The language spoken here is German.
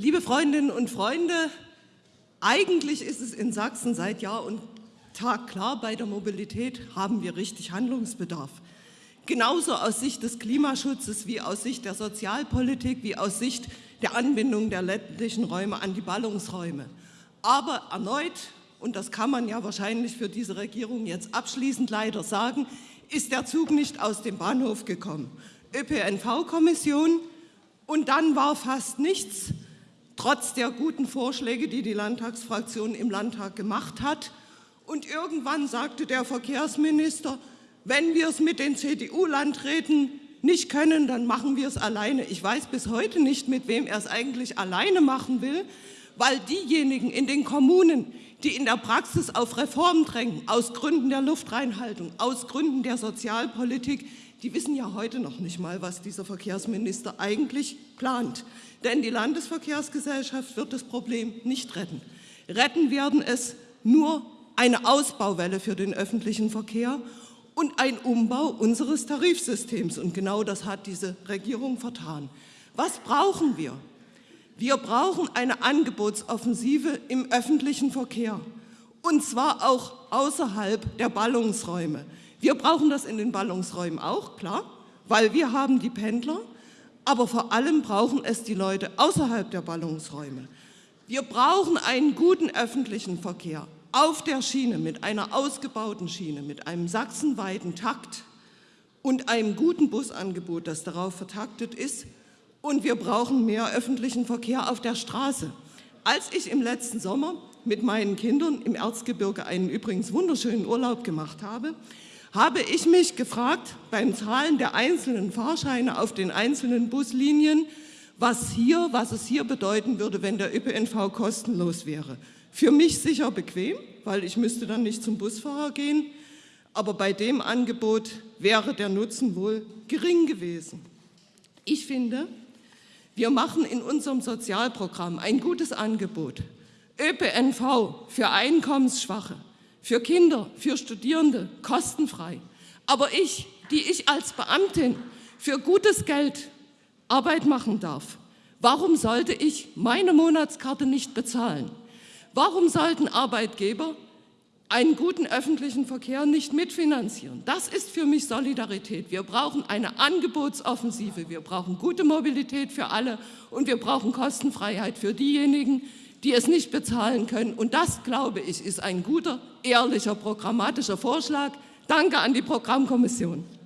Liebe Freundinnen und Freunde, eigentlich ist es in Sachsen seit Jahr und Tag klar, bei der Mobilität haben wir richtig Handlungsbedarf. Genauso aus Sicht des Klimaschutzes wie aus Sicht der Sozialpolitik, wie aus Sicht der Anbindung der ländlichen Räume an die Ballungsräume. Aber erneut, und das kann man ja wahrscheinlich für diese Regierung jetzt abschließend leider sagen, ist der Zug nicht aus dem Bahnhof gekommen. ÖPNV-Kommission und dann war fast nichts, trotz der guten Vorschläge, die die Landtagsfraktion im Landtag gemacht hat. Und irgendwann sagte der Verkehrsminister, wenn wir es mit den CDU-Landräten nicht können, dann machen wir es alleine. Ich weiß bis heute nicht, mit wem er es eigentlich alleine machen will, weil diejenigen in den Kommunen, die in der Praxis auf Reformen drängen, aus Gründen der Luftreinhaltung, aus Gründen der Sozialpolitik, die wissen ja heute noch nicht mal, was dieser Verkehrsminister eigentlich plant. Denn die Landesverkehrsgesellschaft wird das Problem nicht retten. Retten werden es nur eine Ausbauwelle für den öffentlichen Verkehr und ein Umbau unseres Tarifsystems. Und genau das hat diese Regierung vertan. Was brauchen wir? Wir brauchen eine Angebotsoffensive im öffentlichen Verkehr, und zwar auch außerhalb der Ballungsräume. Wir brauchen das in den Ballungsräumen auch, klar, weil wir haben die Pendler, aber vor allem brauchen es die Leute außerhalb der Ballungsräume. Wir brauchen einen guten öffentlichen Verkehr auf der Schiene, mit einer ausgebauten Schiene, mit einem sachsenweiten Takt und einem guten Busangebot, das darauf vertaktet ist. Und wir brauchen mehr öffentlichen Verkehr auf der Straße. Als ich im letzten Sommer mit meinen Kindern im Erzgebirge einen übrigens wunderschönen Urlaub gemacht habe, habe ich mich gefragt beim Zahlen der einzelnen Fahrscheine auf den einzelnen Buslinien, was, hier, was es hier bedeuten würde, wenn der ÖPNV kostenlos wäre. Für mich sicher bequem, weil ich müsste dann nicht zum Busfahrer gehen, aber bei dem Angebot wäre der Nutzen wohl gering gewesen. Ich finde, wir machen in unserem Sozialprogramm ein gutes Angebot. ÖPNV für Einkommensschwache, für Kinder, für Studierende, kostenfrei. Aber ich, die ich als Beamtin für gutes Geld Arbeit machen darf, warum sollte ich meine Monatskarte nicht bezahlen? Warum sollten Arbeitgeber einen guten öffentlichen Verkehr nicht mitfinanzieren? Das ist für mich Solidarität. Wir brauchen eine Angebotsoffensive, wir brauchen gute Mobilität für alle und wir brauchen Kostenfreiheit für diejenigen, die es nicht bezahlen können. Und das, glaube ich, ist ein guter, ehrlicher, programmatischer Vorschlag. Danke an die Programmkommission.